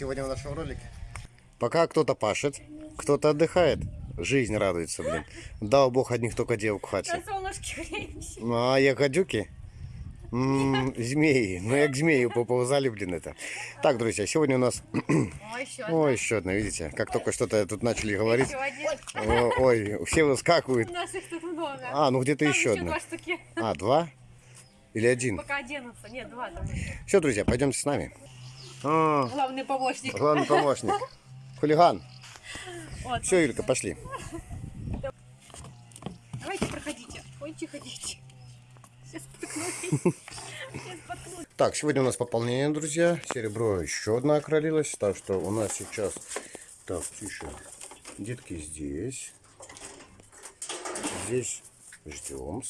нашего ролика. Пока кто-то пашет, кто-то отдыхает. Жизнь радуется, блин. Дал бог одних только девок в На хате. Ну, а як гадюки? М, Змеи. Ну, як змеи поползали, блин, это. Так, друзья, сегодня у нас... О, еще О, еще одна, видите? Как только что-то тут начали говорить. Еще. О, Ой, все выскакивают. У нас их тут много. А, ну где-то Там еще одна. два штуки. А, два? Или один? Пока оденутся. Нет, два там. еще. Все, друзья, пойдемте с нами. А, Главный помощник. главный помощник. Хулиган. Вот. Все, Юлька, пошли. Давайте проходите. Ой, тихо, дети. Все споткнулись. Все споткнулись. Так, сегодня у нас пополнение, друзья. Серебро еще одна окролилась. Так что у нас сейчас... Так, тише. Детки здесь. Здесь ждем.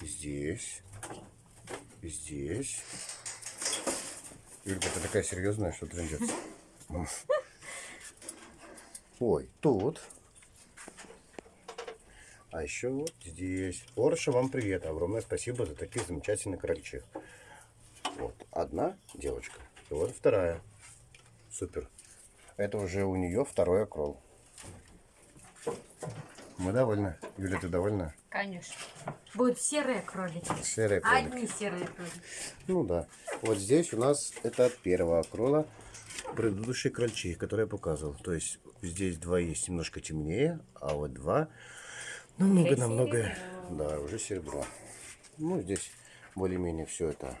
Здесь. Здесь. Юлька, ты такая серьезная, что трендец. Ой, тут. А еще вот здесь. Орша, вам привет. Огромное спасибо за такие замечательные крольчих. Вот одна девочка. И вот вторая. Супер. Это уже у нее второй окрол. Мы довольны. Юля, ты довольна? Конечно. Будут серые кролики. Серая кролик. Одни серые кролики. Ну да. Вот здесь у нас это от первого окрола предыдущие крольчи, которые я показывал. То есть здесь два есть немножко темнее, а вот два намного-намного... Да, уже серебро. Ну, здесь более-менее все это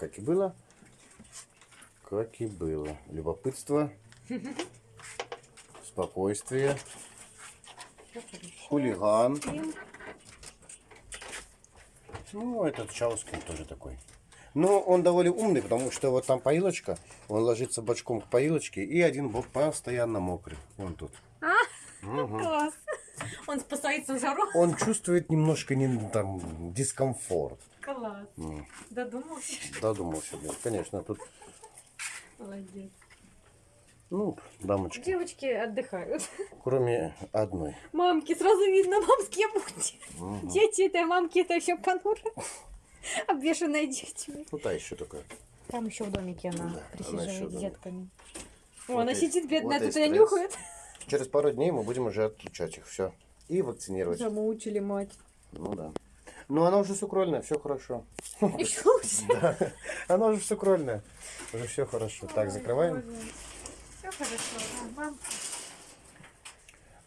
как и было. Как и было. Любопытство, спокойствие, хулиган. Ну, этот Чаускин тоже такой. Но он довольно умный, потому что вот там поилочка, он ложится бочком к поилочке, и один бок постоянно мокрый. Вон тут. Класс. Он спасается жару. Он чувствует немножко не, там, дискомфорт. Класс. М, Додумался. Додумался, блин. Конечно, тут, Молодец. Ну, дамочки, Девочки отдыхают. кроме одной. Мамки, сразу видно, мамские будьте. Дети это мамки, это еще понуро. Обвешанные детьми. Ну, та еще такая. Там еще в домике она Да, она присиживает еще с детками. О, Вот она и- сидит бедная, вот тут и нюхает. Через пару дней мы будем уже отключать их, все. И вакцинировать. Замучили мать. Ну да. Ну, она уже сукрольная, все хорошо. Еще лучше. Да, она уже сукрольная. Уже все хорошо. Так, закрываем. Хорошо.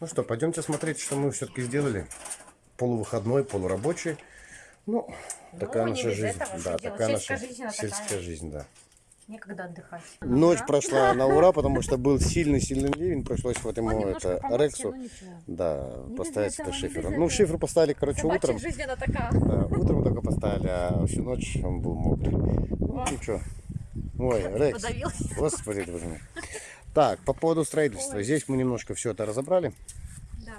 Ну что, пойдемте смотреть, что мы все-таки сделали. Полувыходной, полурабочий. Ну, такая не наша жизнь. Да, такая наша жизнь, сельская такая. жизнь, да. Некогда отдыхать. Ночь Да? прошла на ура, потому что был сильный-сильный ливень. Пришлось вот ему это Рексу, ну да, поставить это шифер. Ну, шифр поставили, короче, Собачья утром. жизнь она такая. Да, утром только поставили, а всю ночь он был мокрый. Ну, ничего. Ой, Рекс. Подавился. Господи, боже мой. Так, по поводу строительства. Здесь мы немножко все это разобрали. Да.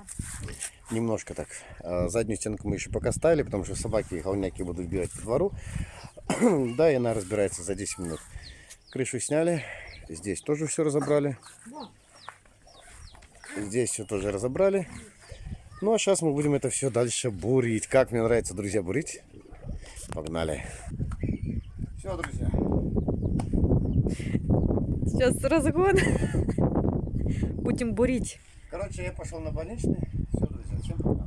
Немножко так. А, Заднюю стенку мы еще пока ставили, потому что собаки и холняки будут бегать по двору. Да, и она разбирается за 10 минут. Крышу сняли. Здесь тоже все разобрали. Во. Здесь все тоже разобрали. Ну, а сейчас мы будем это все дальше бурить. Как мне нравится, друзья, бурить. Погнали. Все, друзья. Сейчас разгон. Будем бурить. Короче, я пошел на больничный. Все, друзья, всем пока.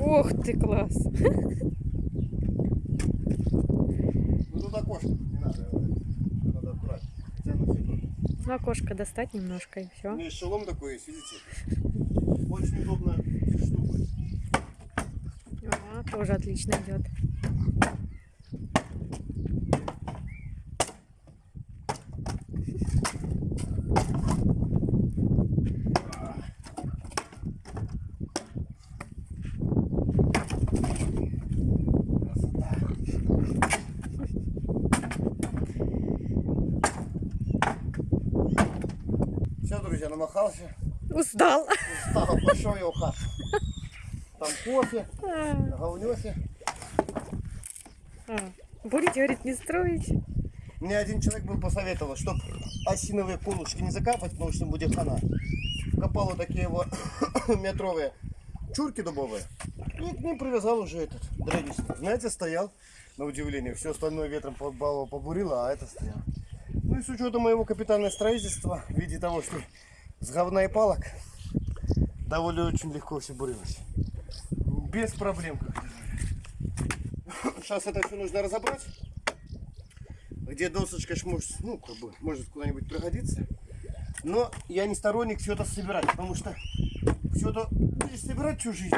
Ох ты, класс. Ну тут окошко, не надо. Тут Надо аккуратно. Хотя ну фиг. Ну, окошко достать немножко и У все. меня шелом такой есть, видите? Очень удобно штука. Ага, тоже отлично идет. Все, намахался. Устал. Устал, пошел я хату. Там кофе, А, говнёхи. а. Бурить, говорит, не строить. Мне один человек был посоветовал, чтобы осиновые колышки не закапать, потому что будет хана. Копал вот такие вот метровые чурки дубовые. И к ним привязал уже этот древесный. Знаете, стоял, на удивление. Все остальное ветром побурило, а это стоял. Ну и с учетом моего капитального строительства, в виде того, что с говна и палок, довольно очень легко все бурилось. Без проблем. Сейчас это все нужно разобрать. Где досочка может, ну, как бы, может куда-нибудь пригодиться. Но я не сторонник все это собирать, потому что все это будешь собирать всю жизнь,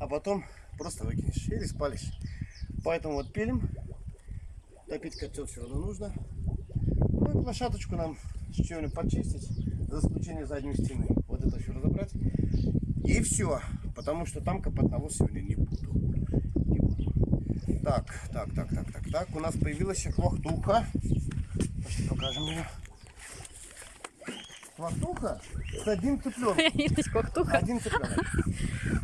а потом просто выкинешь или спалишь. Поэтому вот пилим. Топить котел все равно нужно. Ну и площадочку нам с чем-нибудь почистить, за исключением задней стены. Вот это все разобрать. И все. Потому что там копать навоз сегодня не буду. Не буду. Так, так, так, так, так, так. У нас появилась хвахтуха. Сейчас покажем ее. Хвахтуха с. Есть квахтуха. Один цыпленок.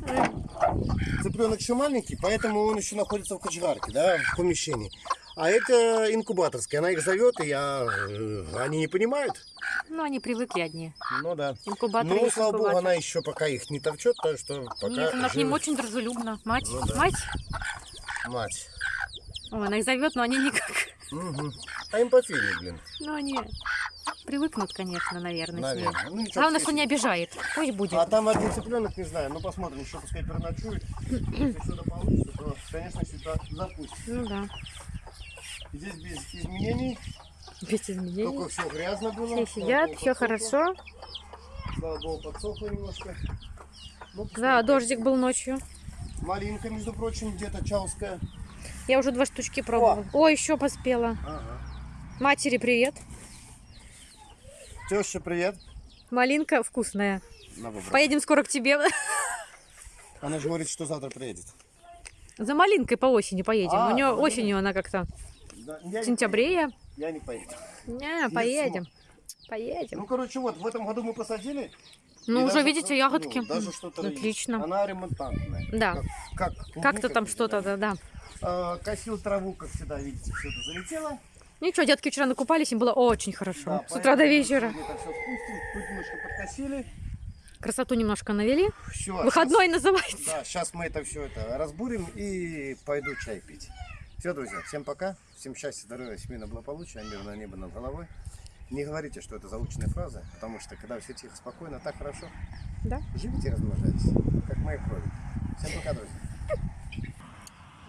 Цыпленок еще маленький, поэтому он еще находится в кочегарке, да, в помещении. А это инкубаторский. Она их зовет, и я, э, они не понимают. Ну, они привыкли одни. Ну да. Инкубатор Ну, слава богу, она еще пока их не товчет, так что пока Нет, она к ним очень дружелюбна. Мать, Ну да. мать. Мать. Ой, она их зовет, но они никак. Мгм. А им пофигу, блин. Ну, они привыкнут, конечно, наверное, с ней. Наверное. Ну, ничего, Главное, что не обижает. Пусть будет. А там один цыпленок, не знаю, ну посмотрим, еще пускай переночует. Если что-то получится, то, конечно, сюда запустим. Ну да. Здесь без изменений, Без только изменений. все грязно было. Все сидят, все хорошо. Слава богу, подсохло немножко. Ну, Да, дождик был ночью. Малинка, между прочим, где-то чауская. Я уже два штучки пробовала. О, еще поспела. Ага. Матери привет. Теща, привет. Малинка вкусная. Поедем скоро к тебе. Она же говорит, что завтра приедет. За малинкой по осени поедем. А, У нее осенью она как-то Да, я в сентябре. поеду. Я не поеду. Не, поедем. Поедем. Ну, короче, вот, в этом году мы посадили. Ну, уже даже видите, ягодки. ну, даже что-то есть. Отлично. Она ремонтантная. Да. Как, как Как-то там что-то, да, да. А, косил траву, как всегда, видите, все это залетело. Ничего, детки вчера накупались, им было очень хорошо. Да, С утра до вечера. тут немножко подкосили. Красоту немножко навели. Все. Выходной называется. Да, сейчас мы это все это разбурим и пойду чай пить. Все, друзья, всем пока. Всем счастья, здоровья, семейного благополучия, мирное небо над головой. Не говорите, что это заученная фраза, потому что когда все тихо, спокойно, так хорошо. Да. Живите и размножайтесь, как мои крови. Всем пока, друзья.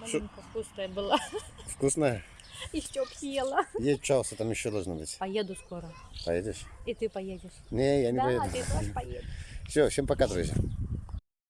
Малинка вкусная была. Вкусная. Еще съела. Есть чауса, там еще должно быть. Поеду скоро. Поедешь? И ты поедешь. Не, я не да, поеду. ты тоже поедешь. Все, всем пока, друзья.